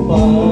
culpa.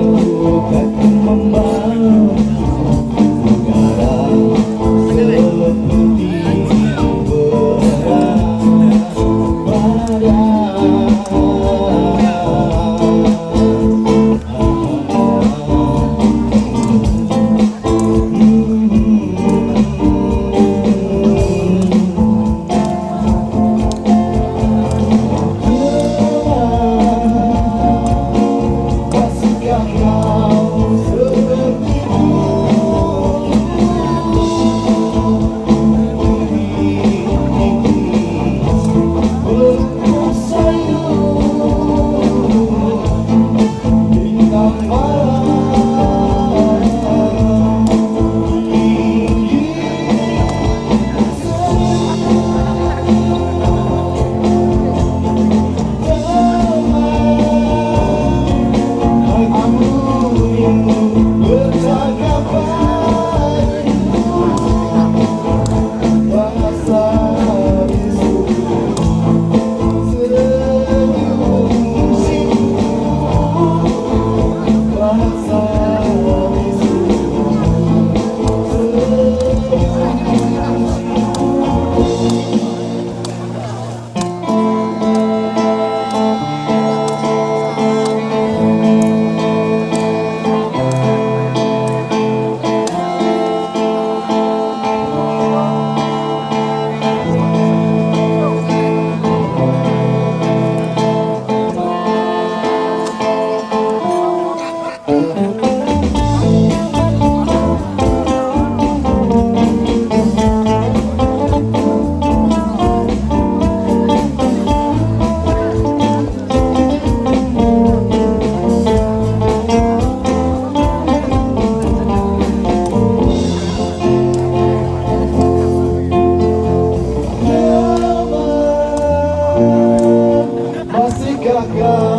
ago.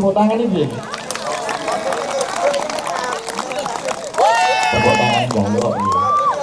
rodar a alegria